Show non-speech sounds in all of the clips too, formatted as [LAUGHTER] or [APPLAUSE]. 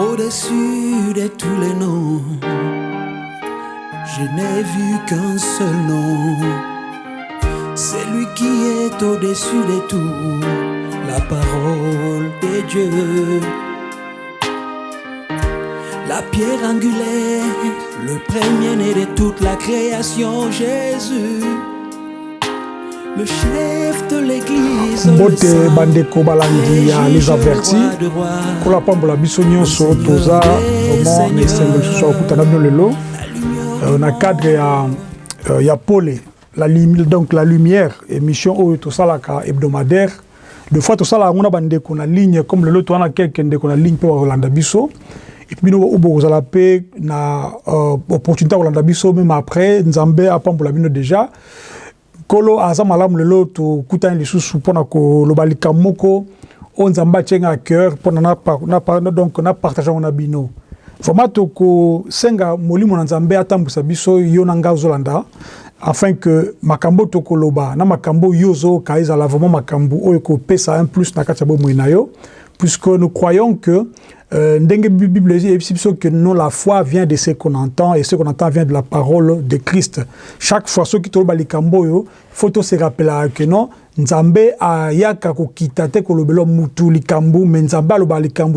Au-dessus de tous les noms, je n'ai vu qu'un seul nom. C'est lui qui est au-dessus de tout, la parole de Dieu. La pierre angulaire, le premier-né de toute la création, Jésus. Le chef de l'église, le mbote bandeko balandi ya le les juge, avertis roi. de rois. kola pambola biso nyonso toza vraiment na esengo lisusu ya kokutana bino lelo. Euh, na cadre ya, euh, ya pole la, lumi- donc la lumière émission oyo tosalaka hebdomadaire. De fois tosalaka yango na bandeko na ligne comme lelo toza na kelke ndeko na ligne mpe bakolanda biso. Epuis bino bokozala mpe na euh, opportunité ya kolanda biso même après nzambe apambola bino déjà nkolo aza malamu lelo tokutani lisusu mpona koloba likambo moko. Oyo nzambe atienga ya cœur mpona donc na partage yango na bino. Vraiment tokosenga molimo na nzambe atambwisa biso yo na ngai ozolanda afin que makambo tokoloba na makambo oyo yo ozoyoka ezala vraiment makambo oyo ekopesa un plus na kati ya bomoi na yo puisque nous croyons que euh, que la foi vient de ce qu'on entend et ce qu'on entend vient de la parole de Christ. Chaque fois soki toloba likambo oyo faut se rappeler que non nzambe ayaka kokita te kolobela mutu likambo mais nzambe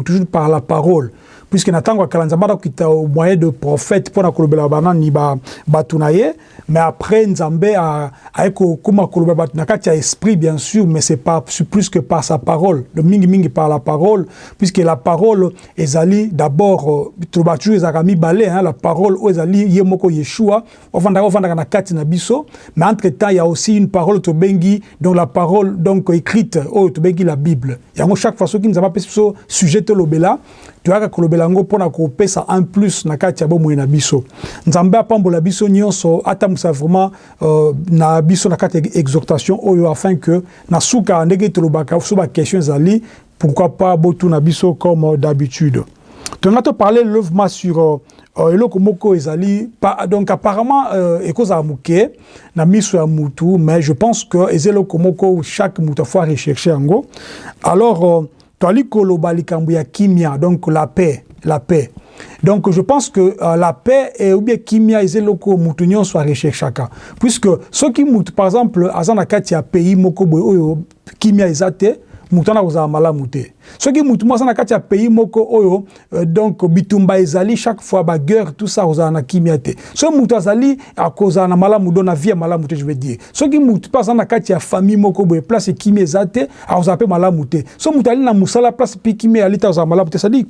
toujours par la parole puisque na ntango ya kala nzambe akokita au moyen de prophète mpona kolobela banani ba- bato na ye. Mais après nzambe aye kokóma kolobela bato na kati ya esprit bien sûr mais c'est pas plus que par sa parole. Le mingimingi par la parole puisque la parole ezali d'abord euh, toloba toujours ezalaka mibale hein, la parole oyo ezali ye moko yeshua ovandaka ovandaka na kati na biso. Mais entre temps il y a aussi une parole tobengi donc la parole donc écrite oyo tobengi la bible. Yango chaque fois soki nzambe apesi biso sujet tolobela toyaka kolobela yango mpona kopesa un plus na kati ya bomoi na biso. Nzambe apambola biso nyonso atambwisa vraiment euh, na biso na kati ya exhortation oyo afin que na suka ndenge tolobaka so baquestion ezali pourquoi pas botuna biso comme d'habitude. Tonga toparle levement sur euh, euh, eloko moko ezali donc apparemment euh, ekozala moke na miso ya mutu mais je pense que eza eloko moko chaque mutu afo recherche yango. Alors euh, likambo ya kimia donc la paix la paix. Donc je pense que euh, la paix et ou bien kimia eza eloko mutu nyonso arecherchaka puisque soki mutu par exemple aza na kati ya pays moko kimia eza mutu wana kozala malamu te. Soki mutu moko aza na kati ya pays moko oyo euh, donc bitumba ezali chaque fois baguerre tout ça kozala na kimia te. Soki mutu azali akozala na malamu do na vie ya malamu te je veux dire. Soki mutu mpe aza na kati ya famille moko boye place kimia eza te akozala mpe malamu te. So mutu ali na mosala place mpe kimia ali te akozala malamu te. Cestadire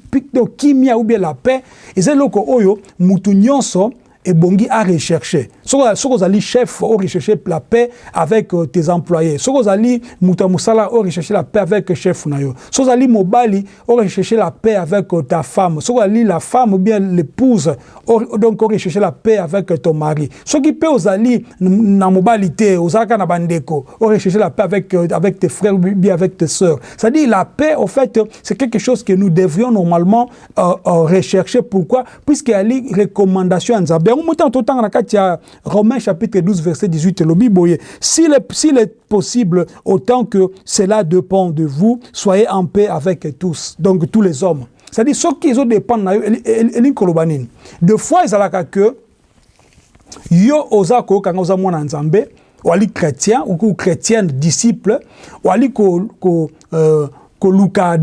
kimia ou bien la paix. Eza eloko oyo mutu nyonso ebongi à rechercher soki ozali chef o rechercher la paix avec euh, tes employés. Soki ozali moto ya mosala o rechercher la paix avec chef na yo. Soki ozali mobali o rechercher la paix avec euh, ta femme. Soki ozali la femme ou bien l'épouse donc o rechercher la paix avec euh, ton mari. Soki mpe ozali na mobali te ozalaka na bandeko o rechercher la paix avec, avec tes frères ou bien avec tes sœurs. C'est-à-dire la paix au fait c'est quelque chose que nous devrions normalement rechercher. Pourquoi? Puisque ali recommandation ya nzambe yango motango totanga na kati ya romain chapitre 12 verset 18 elobi boye s'il est, s'il est possible autant que cela dépend de vous soyez en paix avec tous donc tous les hommes. C'est-à-dire soki ezodépendre na yo eli- eli- elingi koloba de fois ezalaka que yo oza koyokanga oza mwana nzambe wali chrétien ou chrétienne disciple wali ko, ko, euh, koluka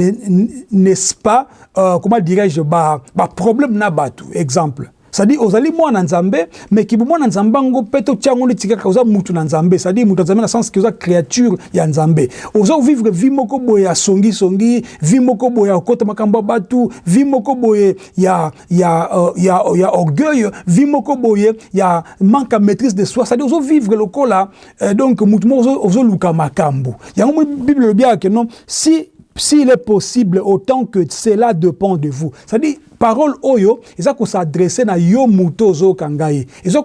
n'est-ce pas euh, comment dirais-je ba, ba problème na bato exemple c'est-à-dire ozali mwana nzambe mais kibu mwana nzambe yango mpe totia yango neti kaka oza mutu na nzambe. C'est-à-dire mutu na nzambe na sens ke oza créature ya nzambe. Oza kovivre vie moko boye ya songisongi vie moko boye ya kokota makambo ya bato vie moko boye ya, ya, uh, ya, ya orgueil vie moko boye ya manque ya maîtrise de soi. C'est-à-dire ozovivre lokola euh, donc mutu moko ozo- ozoluka makambo. Yango mo bible elobiaka ke non si s'il est possible autant que cela dépend de vous. C'est-à-dire parole oyo eza kosadresse na yo moto ozoyoka ngai. Eza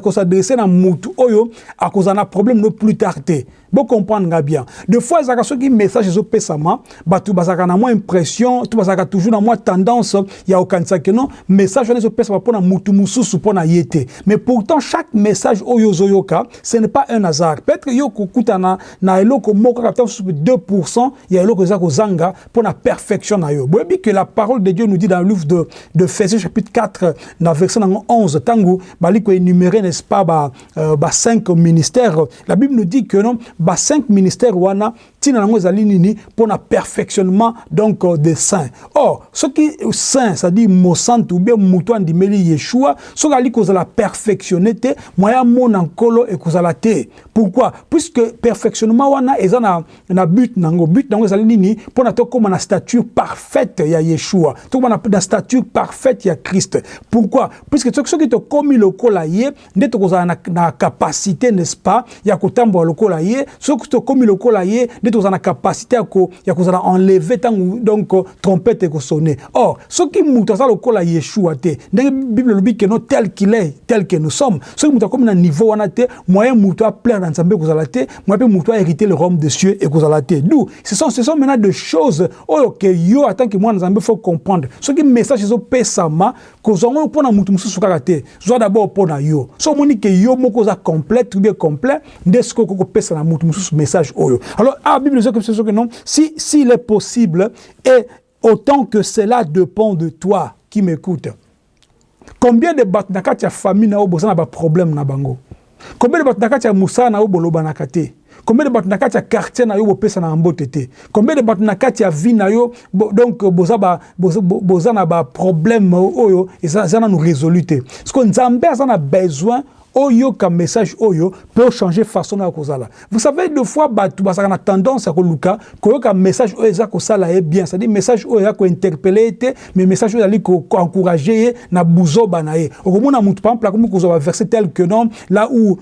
kosadresse na motu oyo akozala na problème no plus tard te. Comprendre nga bien. Des fois ezalaka soki message ezopesama bato bazalaka na mwa impression to bazalaka toujours na mwa tendance ya kokanisa ke non message wana ezopesama mpo na mutu mosusu mpo ye mais pourtant chaque message oyo ozoyoka ce n'est pas un hasard. Peut-être yo kokutana na eloko moko kaka 2 ya eloko eza kozanga mpo na perfection na yo. Boyebi que la parole de dieu nous dit dans livre de, de chapitre 4 na verset nango 11 ntango bali koénumérer n'est-ce pas ba, euh, ba 5 ministères. La bible nous dit que non ba cinq ministères wana tina nango ezali nini mpona perfectionnement donc euh, des saints? Or soki saint c'est-à-dire mosantu ou bien moto andimeli yeshua soki ali kozala perfectionné te moya mona nkolo ekozala te. Pourquoi? Puisque perfectionnement wana eza na, na but nango. But nango ezali nini mpona na stature parfaite ya yeshua. Tokóma na, na stature parfaite ya christ. Pourquoi? Puisque soki tokómi lokola ye nde tokozala na, na capacité n'est-ce pas ya kotambola lokola ye soki tokómi lokola ye tozala na capacité ya kozala enlever ntango donc trompette ekosone. Or soki moto aza lokola yeshua te ndenge bible elobi keno tel qu'il est tel que nous sommes soki moto akomi na niveau wana te moyen moto aplaire na nzambe ekozala te moyen mpe moto ahérité le royaume de cieux ekozala te. D'où ce sont, ce sont maintenant des choses oyo ke yo en tant que mwana nzambe faut comprendre. Soki message ezopesama kozwa ngo mpo na motu mosusu kaka te zwa d'abord mpo na yo. So omoni ke yo moko oza complète ou bien complet nde sikoyo okokopesa na motu mosusu message oyo. Alors si s'il est possible et autant que cela dépend de toi qui m'écoute combien de bato na kati ya famille na yo boza na baproblème na bango? Combien de bato na kati ya mosala na te combien de bato na kati quartier na yo bopesa na mbote te combien de bato na kati vie na yo donc boza, ba, na baproblème oyo eza, eza nanu résolu te parce que nzambe na besoin oyoka message oyo peut changer façon na kozala. Vous savez deux fois bato bazalaka na tendance ya koluka koyoka message oyo eza kosala ye bien. C'est à dire message oyo eza kointerpele ye te mais message oyo ezali koencourage ye na buzoba na ye. Okomona motu par exemple akomi kozwa tel que non là où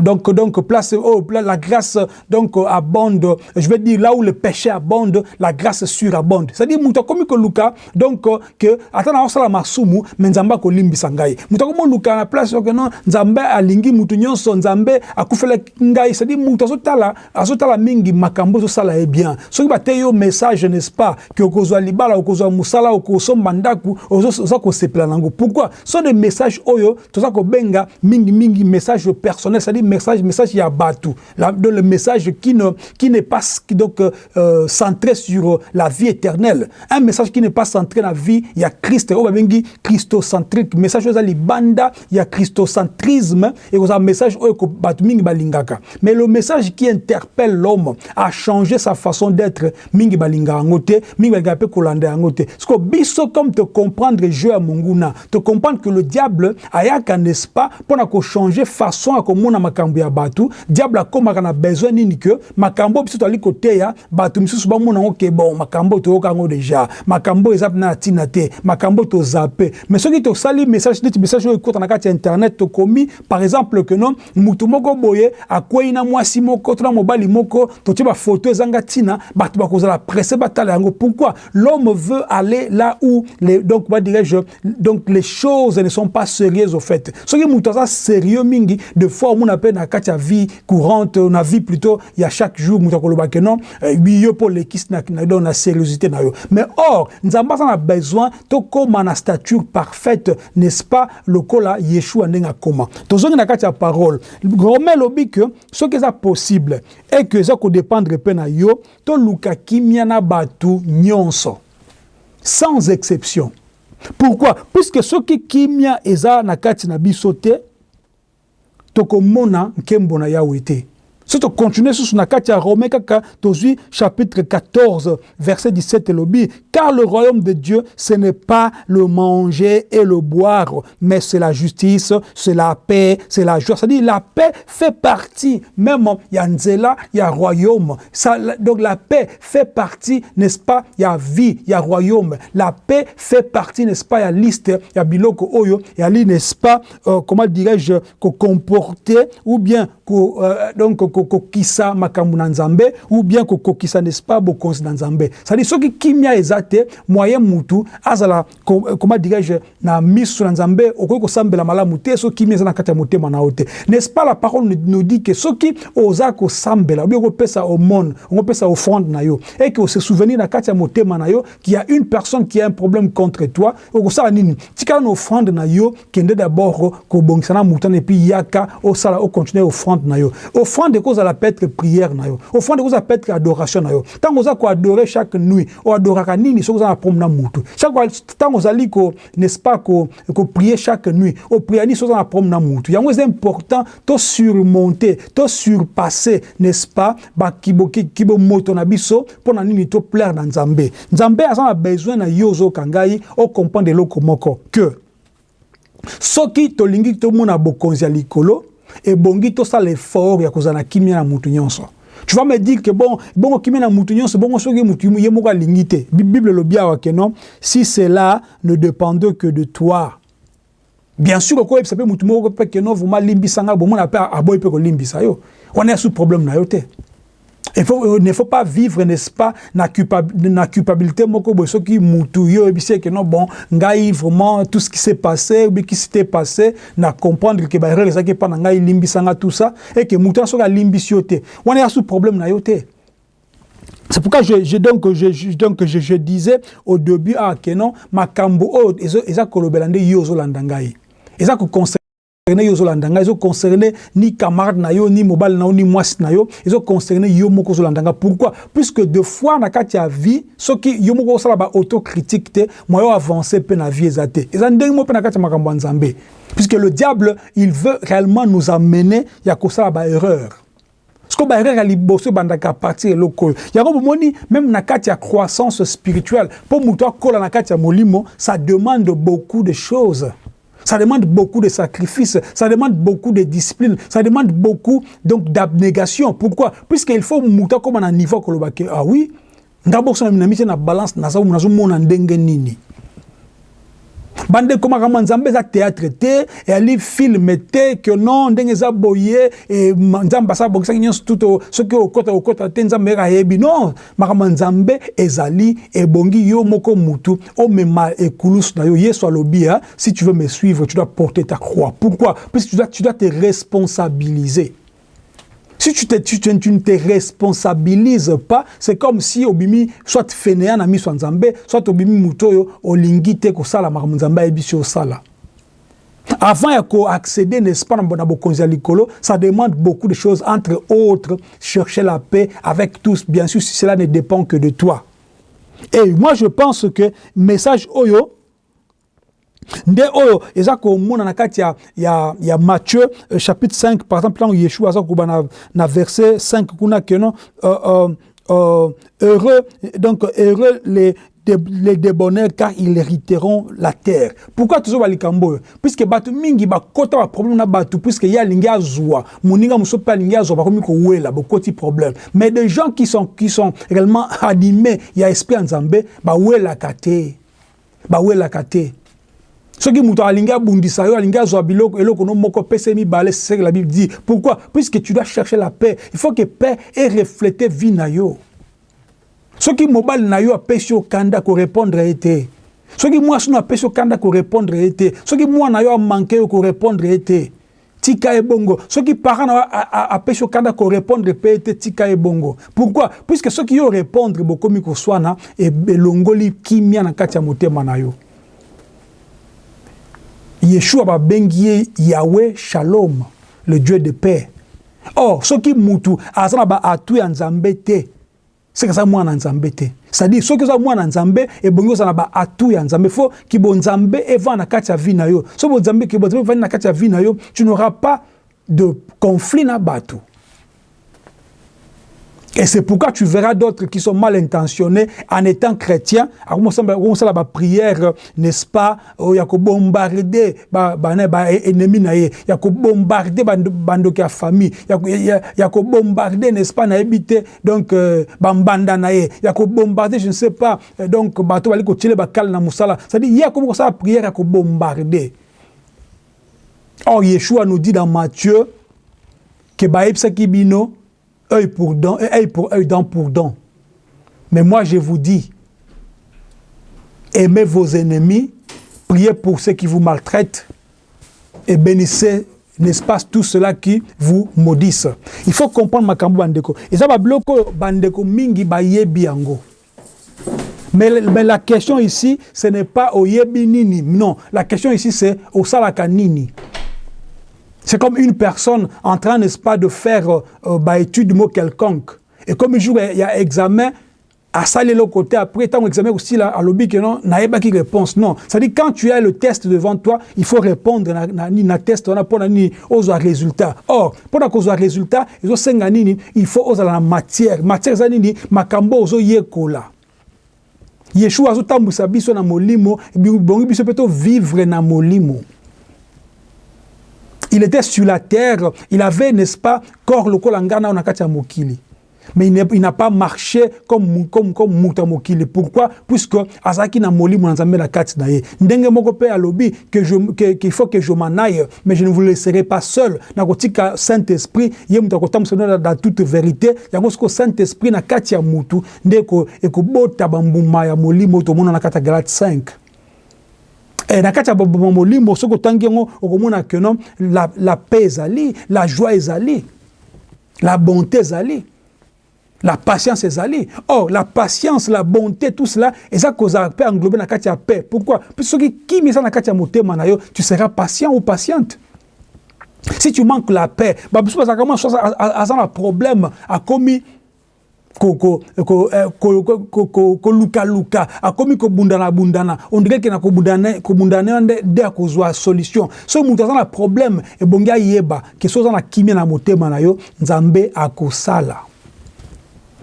donc, donc place, oh, la grâce donc abonde, je veux dire là où le péché abonde, la grâce surabonde. C'est-à-dire muta komi ko luka donc que atana osala masumu mais nzamba ko limbisa ngai. Muta komo luka na place que non nzambe alingi mutu nyonso nzambe akufele ngai. C'est-à-dire muta azotala azotala mingi makambo zo sala e bien. Soki ba yo message n'est-ce pas que okozwa libala okozwa musala okosomba ndaku ozo ko sepela nango. Pourquoi? Ce sont des messages oyo ko benga mingi mingi message personnel, c'est-à-dire message message ya batu le message qui ne qui n'est pas donc euh, centré sur la vie éternelle. Un message qui n'est pas centré la vie il y a Christ. Au babengi christocentrique. Message oza libanda il y a christocentrisme. Et un message mingi balingaka. Mais le message qui interpelle l'homme a changé sa façon d'être mingi balinga yango te mingi balinga pe kolanda yango te parce que biso comme te comprendre jeu ya monguna te comprendre que le diable ayaka n'est-ce pas mpona kochanger façon ya komona makambo ya bato diable akomaka na besoin nini ke makambo biso toali koteya bato misusu bamona yango ke bon makambo toyoka deja makambo eza mpena na ntina te makambo tozape mais soki tosali message message oyo ekota na kati ya internet tokomi par exemple ke non mutu moko boye akwei na mwasi moko to na mobali moko totie bafoto ezanga ntina bato bakozala presse batala yango. Pourquoi? L'homme veut aller là où les, donc ba dirais-je donc les choses ne sont pas sérieuses au fait. Soki mutu aza sérieux mingi de fois omona mpe na kati ya vie courante na vie plutôt ya chaque jour moto akoloba ke non yo mpo lekisi na, na, sérieuxité na yo. Mais or nzambe aza na besoin tokóma na stature parfaite n'est-ce pas lokola yeshua ndenge akóma tozongi na kati ya parole rome elobi ke soki eza possible e ke eza kodépendre mpe na yo toluka kimia na bato nyonso. Sans exception. Pourquoi? Puisque soki kimia eza na kati na biso te tokomona nkembo na yawe te so tocontinue susu na kati ya rome kaka chapitre 14 verset 17 elobi car le royaume de dieu ce n'est pas le manger et le boire mais c'est la justice c'est la paix c'est la joie. C'est-à-dire la paix fait partie même ya nzela ya royaume. Donc la paix fait partie n'est-ce pas ya vie ya royaume. La paix fait partie n'est-ce pas ya liste ya biloko oyo yali n'est-ce pas euh, comment dirais-je ko comporter ou bien ko, euh, donc kokokisa makambo na nzambe ou bien kokokisa n'est-ce pas bokonzi na nzambe. C'est-à-dire soki kimia eza te moyen mutu azala comment dirais-je na miso na nzambe okoki kosambela malamu te soki kimia eza na kati motema na n'est-ce pas la parole nous dit que soki oza kosambela ou bien okopesa omone okopesa offrande na yo et que se souvenir na kati ya motema na yo qu'il y a une personne qui a un problème contre toi okosala nini? Tikala na offrande na yo kende d'abord kobongisa na mutana et puis yaka osala okontinue offrande na yo. Offrande ekozala peut être prière na yo. Offrande ekozala peut être adoration na yo. Ntango oza koadore chaque nuit oadoraka nini soki oza na problème na mutu. Ntango ozali n'est-ce pas koprier chaque nuit opria nini soki oza na problème na mutu. Yango eza important to surmonter to surpasser n'est-ce pas kibomoto na biso mpo na nini to plaire na nzambe. Nzambe aza na besoin na yo ozoyoka ngai ocomprendre eloko moko que soki tolingi tomona bokonzi ya likolo ebongi tosala effort ya kozala na kimia na mutu nyonso. Tu vas me dire que bon bongo kimia na mutu nyonso bongo soki mutu ye te. Bible awa ke non? Si cela ne dépendait que de toi. Bien sûr okoyebisa mpe mutu moko mpe ke non vraimen alimbisanga bomona mpe aboyi mpe kolimbisa yo. Wana ya su problème na yo te il faut, il ne faut pas vivre n'est-ce pas na culpabilité soki mutu yo oyebisi que non bon ngai vraiment tout ce qui s'est passé ou qui s'était passé na comprendre que baerreur ezalaki epa na ngai limbisanga tout ça et que soki alimbisi yo te. Wana ya su problème na yo te. C'est pourquoi je, je, donc, je, donc je, je disais au début ah, que non makambo oyo eza kolobela nde yo ozolanda ngai. Eza yo ozolanda ngai ezoconcerne ni camarade na yo ni mobali na yo ni mwasi na yo. Ezoconcerne yo moko ozolanda ngai pourquoi? Puisque de fois na kati ya vie soki yo moko osala baautocritique te moyo avance mpe na vie te eza ndenge mo mpe na kati puisque le diable il veut réellement nous amener ya kosala baerreur siko baerreur ya liboso ebandaka partir eloko yango bomoni même na kati croissance spirituelle mpo moto akola molimo ça demande beaucoup de choses Ça demande beaucoup de sacrifices, ça demande beaucoup de discipline, ça demande beaucoup donc d'abnégation. Pourquoi? Puisqu'il faut mouta comme un niveau que ah oui, d'abord na na balance na ça na ndenge nini? Bande koma kama nzambe eza théâtre te eyali filme te ke non ndenge eza boye nzambe asabongisaki nyonso tuto soki okota okota nzambe yeka ayebi. Non moko mutu. Na yo yesu alobi ya si tu veux me suivre tu dois porter ta croix. Pourquoi? Puisque tu dois, tu dois te responsabiliser Si tu, te, tu, tu, ne te responsabilises pas, c'est comme si obimi soit fainéant na miso nzambe, soit obimi mutoyo olingi te ko sala makambo nzambe ayebi o sala. Avant ya ko accéder n'est-ce pas na bokonzi likolo, ça demande beaucoup de choses entre autres chercher la paix avec tous bien sûr si cela ne dépend que de toi. Et moi je pense que message oyo nde oyo eza komona na kati ya, ya, ya matthieu euh, chapitre 5 par exemple ntango yeshua aza koba na, na verset 5 kuna keno euh, euh, euh, heureux donc heureux les les débonneurs car ils hériteront la terre. Pourquoi tozoba likambo oyo? Puisque bato mingi bakota baproblème na bato puisque ye alingi azwa moninga mosusu mpe alingi azwa bakomi kowela bokoti problème. Mais des gens qui sont, qui sont réellement animés ya esprit ya nzambe bawelaka te. Bawelaka te soki moto alingi abundisa yo alingi azwa biloko eloko no moko pese mibale c'est ce que la bible dit. Pourquoi? Puisque tu dois chercher la paix. Il faut que paix ait reflété vie na yo. Soki mobali na yo apesi yo kanda korépondre ye te soki mwasi no apesi yo kanda korépondre ye te soki mwana yo amanke yo korépondre ye te tika ebongo soki parent na yo apesi yo kanda korépondre mpe ye te tika ebongo pourquoi? Puisque soki yo répondre bokomi koswana elongoli kimia na kati ya motema na yo yeshua babengi ye yahwe shalom le dieu de paix. Or soki mutu aza na baatu ya nzambe te seke aza mwana nzambe te. C'est-à-dire soki oza mwana nzambe ebongi ozala na baatu ya nzambe. Fo kibonzambe evanda na kati ya vi na yo. So bonzambe kibonzambe evandi na kati ya vi na yo tu n'auras pas de conflit na bato Et c'est pourquoi tu verras d'autres qui sont mal intentionnés en étant chrétiens. On la prière, n'est-ce pas? Il y a bombarder ennemi na ye, il y a bombarder bando ki famille, il y a bombarder n'est-ce pas na habité donc bambanda na ye, il y a bombarder je ne sais pas donc bato bali ko tchele bakal na musala. C'est-à-dire il y a comme ça prière ya ko bombarder. Or Yeshua nous dit dans Matthieu que baebsaki bino œil pour dent, œil pour œil, dent pour dent. Mais moi, je vous dis, aimez vos ennemis, priez pour ceux qui vous maltraitent et bénissez, n'est-ce pas, tout cela qui vous maudissent. Il faut comprendre makambo bandeko. Et ça va bloquer bandeko mingi ba yebiango. Mais, mais, la question ici, ce n'est pas au yebi nini. Non, la question ici, c'est au salaka nini. C'est comme une personne en train, n'est-ce pas, de faire euh, euh bah, étude de mot quelconque. Et comme un jour, il y a examen, à ça le côté après tant examen aussi là à lobby que non pas qui réponse. Non. Ça dit quand tu as le test devant toi il faut répondre na, na, na test on a pour ni aux résultat or pour na cause résultat ils ont senga nini il faut aux la matière. Matière za nini makambo ozo yekola Yeshua azotambusa biso na molimo bongi biso peut vivre na molimo il était sur la terre. Il avait n'est-ce pas corps lokola ngana na kati ya mokili. Mais il n'a pas marché comme comme comme muta pourquoi? Puisque azaki na molimo na nzambe na kati na qu'il faut que je m'en aille mais je ne vous laisserai pas seul. Na kotika saint esprit ye muta kotambusa dans toute vérité. Yango siko saint esprit na kati ya mutu nde ko ekobota bambuma ya molimo tomona na kati ya galate 5 e na kati ya molimo soki otangi yango okomona ke non la, la paix ezali la joie ezali la bonté ezali la patience ezali or la patience la bonté tout cela eza kozala mpe englobe na kati ya paix pourquoi soki kimi eza na kati ya motema na yo tu seras patient ou patiente si tu manques la paix babiso bazalaka mwa aza na problème akomi kolukaluka akomi kobundana-bundana ondireke na kobundana nde akozwa solution. Soki moto aza na problème ebongi ayeba. Ke so oza na kimia na motema na yo nzambe akosala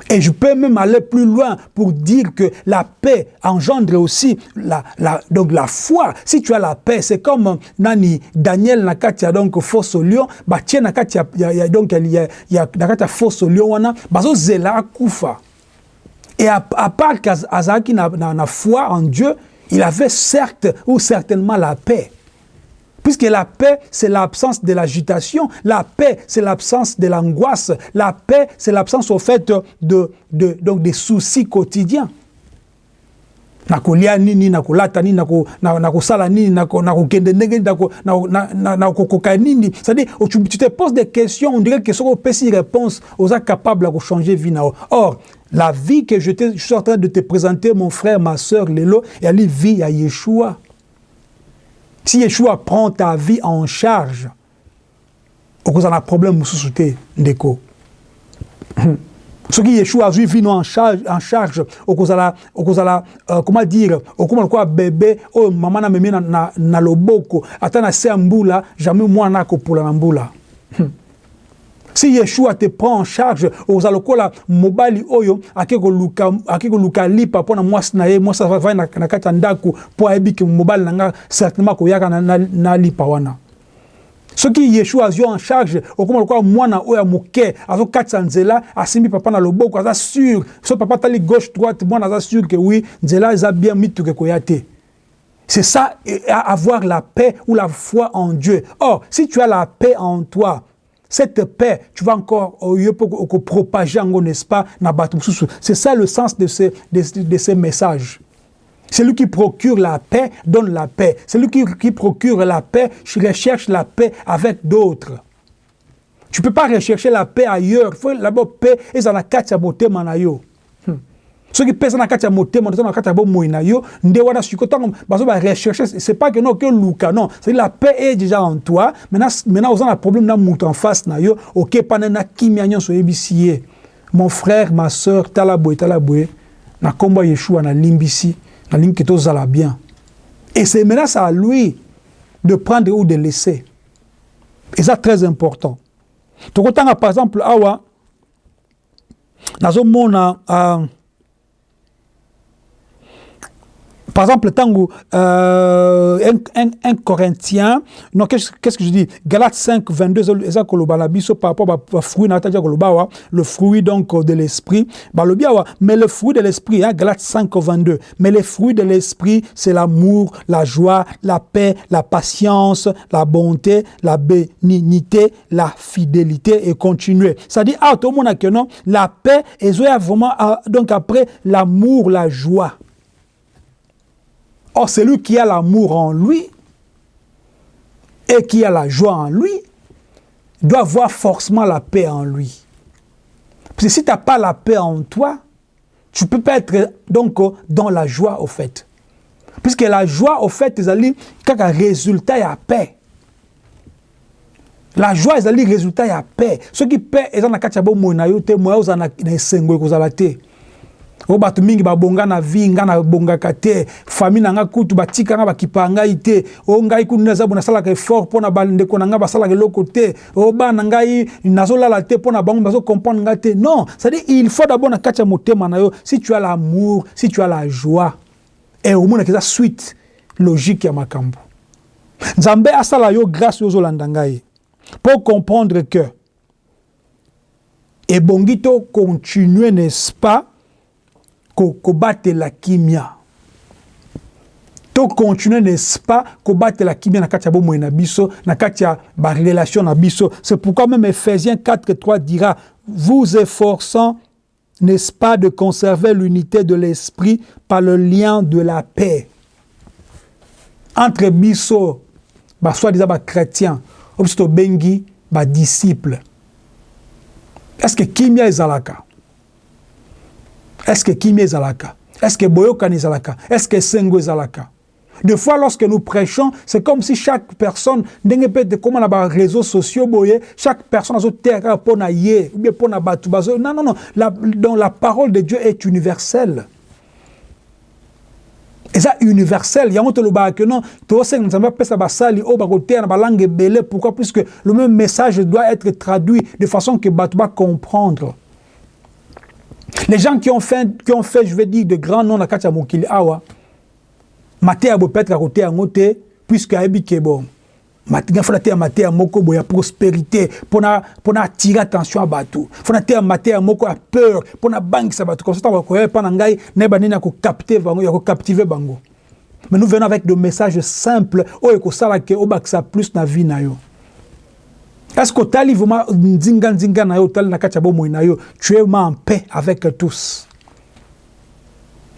Et je peux même aller plus loin pour dire que la paix engendre aussi la, donc la foi. Si tu as la paix, c'est comme nani Daniel nakatia donc fausse lion, bah tiens nakatia donc il y a y a nakatia fausse lion wana, bazo zela kufa. Et à, à part qu'Azaki na, na, na foi en Dieu, il avait certes ou certainement la paix. Puisque la paix, c'est l'absence de l'agitation. La paix, c'est l'absence de l'angoisse. La paix, c'est l'absence au fait de, de, donc des soucis quotidiens. nini c'est-à-dire tu, te poses des questions on dirait que soki opesi réponse oza capable ya kochanger vie nao or la vie que je, suis en train de te présenter mon frère ma soeur lelo eyali vie ya yeshua si Yeshua prend ta vie en charge, okozala problème mosusu te ndeko soki yeshua azwi vino en charge, en charge okozala okozala uh, comment dire okoma lokola bebe oyo mama na memi na, na, na loboko ata na se ya mbula jamais mwana akopola na mbula si yeshua te prend en charge oza lokola mobali oyo ake koluka lipa mpo na mwasi na ye mwasi avai na, kati ya ndako mpo ayebi certainement akoyaka na, na, lipa wana. Soki yeshua azwi en charge okoma lokola mwana oyo ya moke azokatisa nzela asimbi papa na loboko aza sûr. So papa atali gauche droite mwana aza sûr ke oui nzela eza bien mituka ekoya te. C'est ça avoir la paix ou la foi en Dieu. Or si tu as la paix en toi cette paix, tu vas encore propager, n'est-ce pas, C'est ça le sens de ces, de, de messages. Celui qui procure la paix donne la paix. Celui qui, qui procure la paix recherche la paix avec d'autres. Tu ne peux pas rechercher la paix ailleurs. Il faut d'abord paix et ça la katia beauté manayo. Soki pesa na kati ya motema toza na kati ya bomoi na yo nde wana siko ntango bazo barecherche c'est pas que non ke luka non. C'est la paix est déjà en toi. Maintenant maintenant oza na problème na moto en face na yo. Okepana na kimia nyonso oyebisi ye. Mon frère ma sœur tala boye tala boye. Na nkombo ya yeshua nalimbisi nalingi ke tozala bien. Et c'est maintenant à lui de prendre ou de laisser. Et ça très important. Tokotanga par exemple awa nazomona uh, Par exemple, tango, euh, un, un, un, Corinthien, non, qu'est-ce que je dis? Galates 5, 22, par rapport au fruit, le fruit donc de l'esprit, mais le fruit de l'esprit, hein, Galates 5, 22, mais le fruit de l'esprit, c'est l'amour, la joie, la paix, la patience, la bonté, la bénignité, la fidélité et continuer. C'est-à-dire, ah, tout le monde a que non, la paix, et vraiment, ah, donc après, l'amour, la joie. Or, celui qui a l'amour en lui et qui a la joie en lui doit avoir forcément la paix en lui. Parce que si tu n'as pas la paix en toi, tu ne peux pas être donc dans la joie au fait. Puisque la joie au fait, c'est quand un résultat, il y paix. La joie, c'est le résultat, il y a paix. Ceux qui paient, ils ont la kachabo moi, ils ont la oyo bato mingi babonga na vi nga nabongaka te. Famille na nga kutu batika nga bakipa ngai te. Oyo ngai kutu naza bo nasalaka effort mpo na bandeko na nga basalaka eloko te. Oyo bana ngai nazolala te mpo na bango bazocomprendre nga te. Non c'est-à-dire il faut d'abord na kati ya motema na yo si tu as l'amour si tu as la joie e omonaka eza suite logique ya makambo. Nzambe asala yo grâce oyo ozolanda ngai mpo comprendre que ebongi to continuer n'est-ce pas kobatela kimia. To continuer n'est-ce pas kobatela kimia na kati ya na biso na c'est pourquoi même Ephésiens 4 3 dira vous efforçant n'est-ce pas de conserver l'unité de l'esprit par le lien de la paix entre biso basoi-disant bachrétien oyo biso tobengi badisciple est-ce que kimia ezalaka Est-ce que Kimi ezalaka? Est-ce que Boyokani ezalaka? Est-ce que Sengo ezalaka? Des fois, lorsque nous prêchons, c'est comme si chaque personne, comme on a réseaux sociaux, chaque personne a son terre pour na ye, ou bien pour na batu Non, non, non. La, donc la parole de Dieu est universelle. eza universel yango tolobaka ke non tosenga nzambe apesa basali oyo bakoteya na balangue ebele pourquoi? Puisque le même message doit être traduit de façon que bato bacomprendre Les gens qui ont fait, qui ont fait je vais dire, de grands noms dans Katia Mokili Awa, Maté a peut-être à côté à côté, puisque Aebi Kebo. Il faut attirer maté à moko boya prospérité pour na pour na attirer attention à bateau. Faut attirer maté à moko à peur pour na banque ça bateau. Comme ça on va quoi pas ngai ne ba nina ko capter bango ya ko captiver bango. Mais nous venons avec des messages simples oh eko sala ke obaksa plus na vie na yo. Est-ce que tu as nzinga nzinga na yo tali na kati na yo? Tu es en paix avec tous.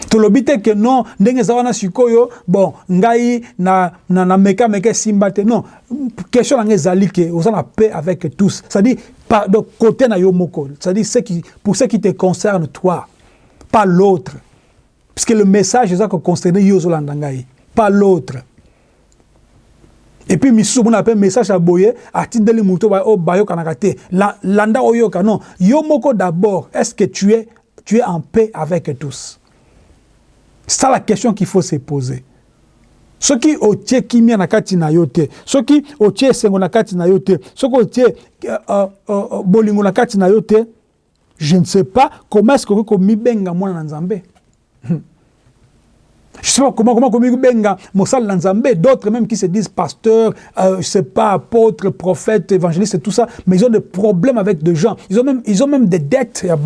Tolobi te ke non ndenge eza wana sikoyo bon ngai na, na, na meka meka esimba te. Non question na ngai ezali ke oza na paix avec tous. C'est-à-dire de côté na yo moko. C'est-à-dire ce qui, pour ce qui te concerne toi pas l'autre. Puisque le message eza koconcerne yo ozolanda ngai. Pas l'autre et puis misusu omona mpe message ya boye atindeli moto oyo bayokanaka te landa oyoka non. Yo moko d'abord est ce que tu es, tu es en paix avec tous? C'est ça la question qu'il faut se poser. Soki otie kimia na kati na yo te soki otie esengo na kati na yo te soki otie uh, bolingo na kati na yo te je ne sais pas comment est ce kokoki komibenga mwana na nzambe [LAUGHS] Je sais pas comment, comment, comment benga Mossal Lanzambe, d'autres même qui se disent pasteurs, euh, je sais pas, apôtres, prophètes, évangélistes tout ça, mais ils ont des problèmes avec des gens. Ils ont même, ils ont même des dettes à.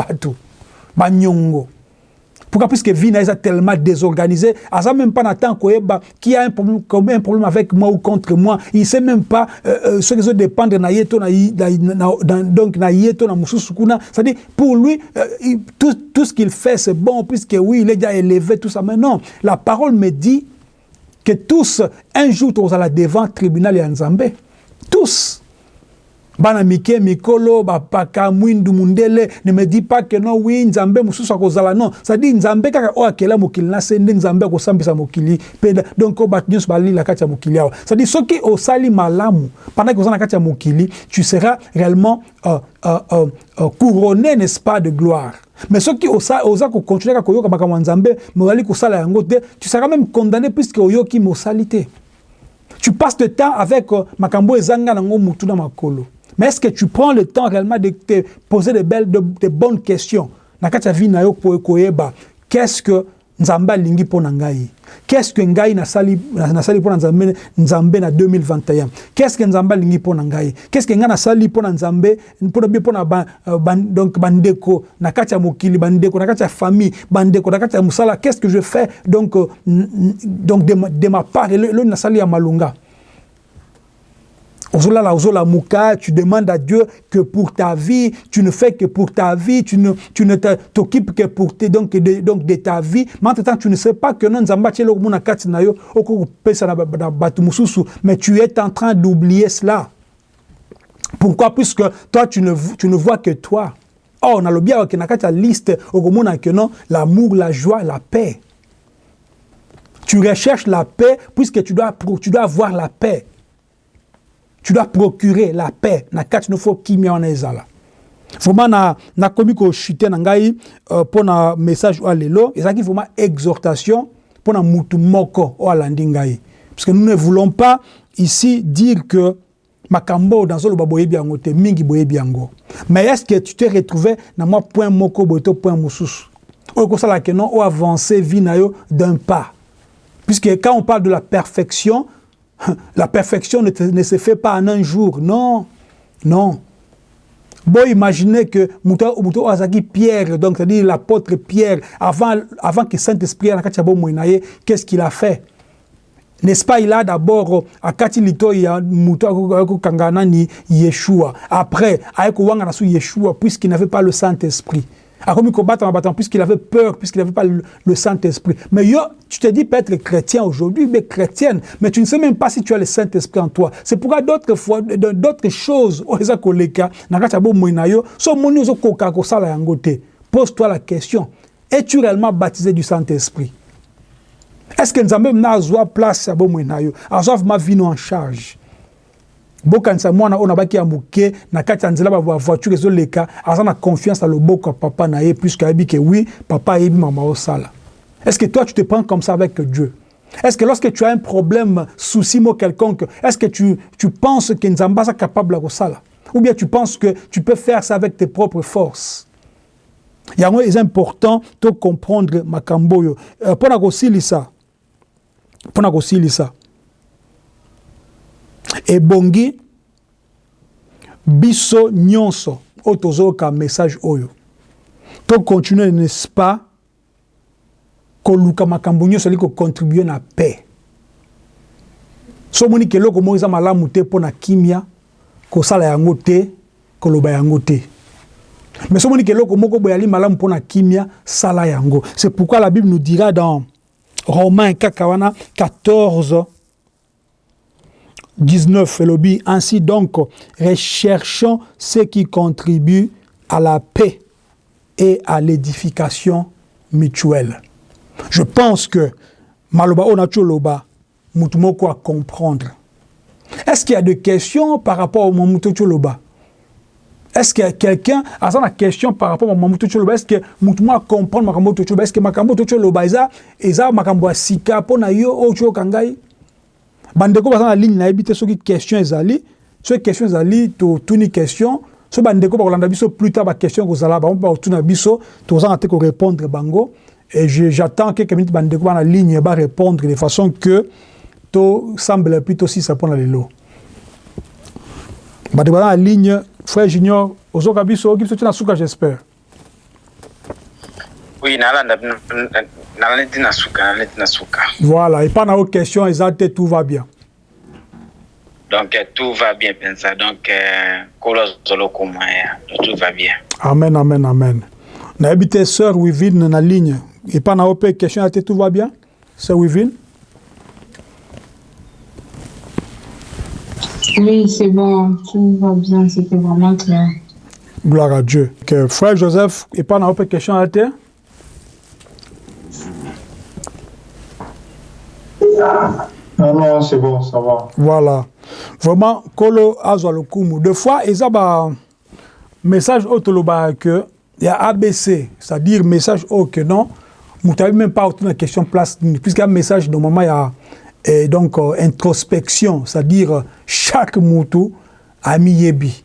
Banyongo. Pourquoi? Puisque Vina est tellement désorganisé, à ça même pas Nathan Koeba, qui a un problème, un problème avec moi ou contre moi, il ne sait même pas euh, euh, ce qui dépend de donc. C'est-à-dire, pour lui, euh, tout, tout ce qu'il fait, c'est bon, puisque oui, il est déjà élevé, tout ça. Mais non, la parole me dit que tous, un jour, tu la devant tribunal et Nzambe. Tous. Bana mike mikolo bapaka mwindu mundele. Ne me dis pas que non oui nzambe mosusu akozala non c'est-à-dire nzambe kaka oyo akela mokili na se nde nzambe akosambisa mokili. Donc oyo bato nyonso balila kati ya mokili awa. C'est-à-dire osali malamu pendant que oza na kati ya mokili tu seras réellement euh, euh, euh, couronné n'est-ce pas de gloire. Mais soki oza kocontinue kaka koyoka makambo ya nzambe me ozali kosala tu seras même condamné puisque oyoki mosali te. Tu passes de temps avec makambo ezanga nango mutu na makolo Mais est-ce que tu prends le temps réellement de te poser de, belles, de, bonnes questions Qu'est-ce que nzambe alingi mpo na ngai? Qu'est-ce que ngai nasali nasali na nzambe nzambe na 2021 qu'est-ce que nzambe alingi mpo na ngai? Qu'est-ce que ngai nasali na nzambe mpo na bie mpo na uh, ban, donc bandeko? Na kati ya mokili bandeko? Na kati ya famille bandeko? Na kati ya mosala? Qu'est-ce que je fais donc, uh, donc de, de ma part? Eloni nasali ya malonga? Tu demandes à Dieu que pour ta vie, tu ne fais que pour ta vie, tu ne, tu ne t'occupes que pour te, donc, de, donc de ta vie. Mais en temps, tu ne sais pas que non, mais tu es en train d'oublier cela. Pourquoi? Puisque toi, tu ne, tu ne vois que toi. Oh, on a le bien que la liste, l'amour, la joie, la paix. Tu recherches la paix puisque tu dois, tu dois avoir la paix tu dois procurer la paix. Na kati no fo kimia wana ezala vraiment na nakomi kochute na ngai mpo na message oyo lelo ezalaki vraiment exhortation mpo na mutu moko oyo alandi ngai parce que nous ne voulons pas ici dire que makambo oyo nazoloba boyebi yango te mingi boyebi mais est ce que tu te retrouvé na mwa point moko boye to point mosusu oyo kosalaka non oyo avance vie na yo d'un pas. Puisque quand on parle de la perfection [LAUGHS] La perfection ne, se fait pas en un jour. Non, non. Bon, imaginez que Azaki Pierre, donc c'est-à-dire l'apôtre Pierre, avant, avant que Saint-Esprit qu'est-ce qu'il a fait? N'est-ce pas, il a d'abord, à Katilito, il y a Kanganani Yeshua. Après, avec Yeshua, puisqu'il n'avait pas le Saint-Esprit a commis combattre en battant puisqu'il avait peur, puisqu'il n'avait pas le, Saint-Esprit. Mais yo, tu te dis peut-être chrétien aujourd'hui, mais chrétienne, mais tu ne sais même pas si tu as le Saint-Esprit en toi. C'est pourquoi d'autres fois, d'autres choses, [LAUGHS] pose-toi la question, es-tu réellement baptisé du Saint-Esprit? Est-ce que nous avons même place à ma vie en charge? Bokanisa mwana oyo nabaki ya moke na kati ya nzela bavoiture ezoleka aza na confiance na loboko papa na ye puisque ayebi ke oui papa ayebi mama osala. Est ce que toi tu te prends comme ça avec Dieu? Est-ce que lorsque tu as un problème souci mo quelconque est-ce que tu, tu penses que nzambe aza capable ya kosala ou bien tu penses que tu peux faire ça avec tes propres forces? Yango eza important to comprendre makambo oyo. Mpo na kosilisa mpo na kosilisa ebongi biso nyonso oyo tozoyoka message oyo. Tocontinue n'est-ce pas koluka makambo nyonso ali kocontribue na paix. So omoni ke eloko moko eza malamu te mpo na kimia kosala yango te koloba yango te. Mais so omoni ke eloko moko boye ali malamu mpo na kimia sala yango. C'est pourquoi la bible nous dira dans romain kaka wana 14 19, lobby. Ainsi donc, recherchons ce qui contribue à la paix et à l'édification mutuelle. Je pense que Maloba Onacholoba, Moutumoko à comprendre. Est-ce qu'il y a des questions par rapport au Mamouto Choloba Est-ce que quelqu'un a une question par rapport au Mamouto Choloba Est-ce que Moutumo à comprendre Makambo Choloba Est-ce que Makambo Choloba, Eza Makambo Sika, Pona Yo, Ocho Kangai? Bandeko baza na ligne nayebi te soki question ezali soki question ezali totuni question. So bandeko bakolanda biso plus tard baquestion ekozala bango mpe bakotuna biso tozanga te korépondre bango. Et j'attends quelques minutes bandeko bana ligne barépondre de façon que tosambela puis tosisa mpona lelo. Bandeko baza na ligne frère junior ozoka biso oki biso ti na suka j'espère. Oui nalanda voilà epa na yo question eza te tout va bien. Donc tout va bien mpenza donc azolo komaya tout va bien. Amen amen amen. Nayebi te sœur wivine na ligne. Epa na yo mpe question ya te tout va bien? Sœur wivine? Oui, c'est bon, tout va bien, c'était vraiment clair. Gloire à Dieu. Que frère Joseph, et pas une question à terre Non, non, c'est bon, ça va. Voilà. Vraiment, Kolo Azwa Lokumu. Deux fois, il y a un message autoloba que il y a ABC, c'est-à-dire message au que non, vous n'avez même pas autour de question place, puisqu'il y a un message, normalement, il y a et donc euh, introspection, c'est-à-dire chaque moutou a mis yebi.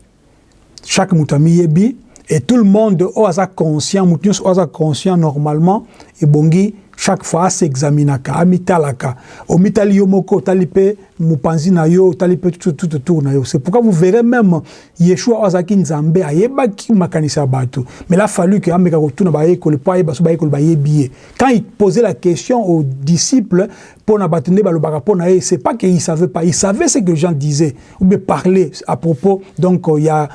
Chaque moutou a mis yebi, et tout le monde est conscient, moutou est conscient normalement, et bongi, chaque fois asexaminaka amitalaka omitali yo moko otali mpe mopanzi na yo otali mpe tout autour na yo. C'est pourquoi vous verrez même yeshua oyo azalaki nzambe ayebaki makanisi ya bato. Mais la fallu ke ameka kotuna bayekoli mpo ayeba so bayekoli bayebi ye quand il posait la question aux disciples mpo na bato nde balobaka mpo na ye c'est pas qu'il savait pas il savait ce que les gens disaient ou bien parler à propos donc il y a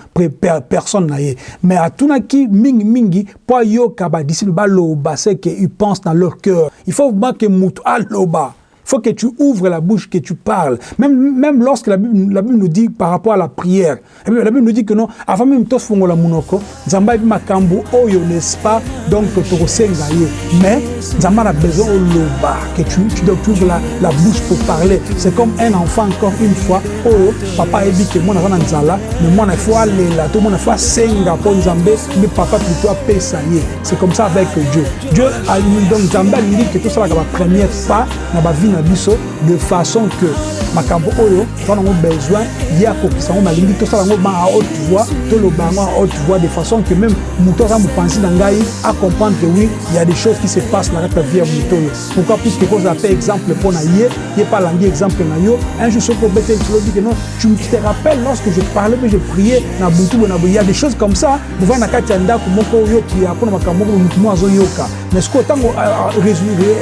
personne na ye. Mais atunaki mingi mingi mpo ayoka badisciple baloba c'est que ils pensent dans leur cœur. Il faut vraiment que mutu aloba. il faut que tu ouvres la bouche, que tu parles. Même, même lorsque la Bible, la Bible nous dit par rapport à la prière, la Bible nous dit que non, avant même tous fongo la munoko, nzamba bi makambo oyo n'est-ce pas? Donc to senga ye. Mais nzamba a besoin au loba que tu tu dois ouvrir la, la bouche pour parler. C'est comme un enfant encore une fois oh papa dit que moi na nzala, mais moi na faut aller là, tout le monde faut senga pour nzambe, mais papa plutôt pesa ye. C'est comme ça avec Dieu. Dieu a donc nzamba dit que tout ça la première pas na ba vie na biso de façon que makambo oyo toza nango besoin ye akokisa yango nalingi tosala yango ma à haute voix toloba yango à haute voix de façon que même moto aza mopanzi na ngai acomprendre que oui il y a des choses qui se passent na kati ya vie ya moto oyo. Pourquoi? Puisque kozala mpe exemple mpo na ye ye mpe alangi exemple na yo. Un jour soki obete tolobi que non tu te rappelles lorsque je parlais mpe je priais na butu boye na boye il y a des choses comme ça bovai na kati ya ndako moko oyo pria mpo na makambo moko motu mo azoyoka. Mais sikoyo ntango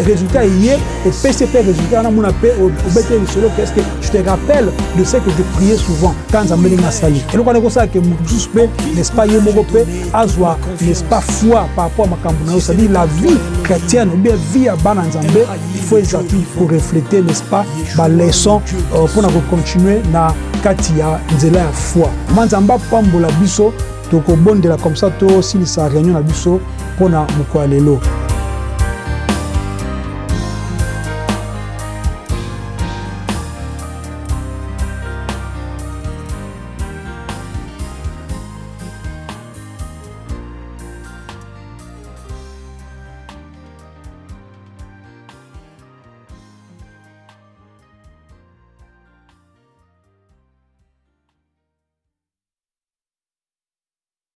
résultat eye opesi mpe résultat wana mona mpe obete lisolo que est ce que je te rappelle de ce que je priais souvent quand nzambe ndenge asali eloko wana ekosala ke mosusu mpe n'est-ce pas ye moko mpe azwa n'est-ce pas foi par rapport à makambo na yo c'est-à-dire la vie chrétienne ou bien vie ya bana nzambe il faut ezalaki pour refléter n'est-ce pas baleson mpona kocontinue na kati ya nzela ya foi. Ma nzambe apambola biso tokobondela comme ça tosilisa réunion na biso mpona mokolo ya lelo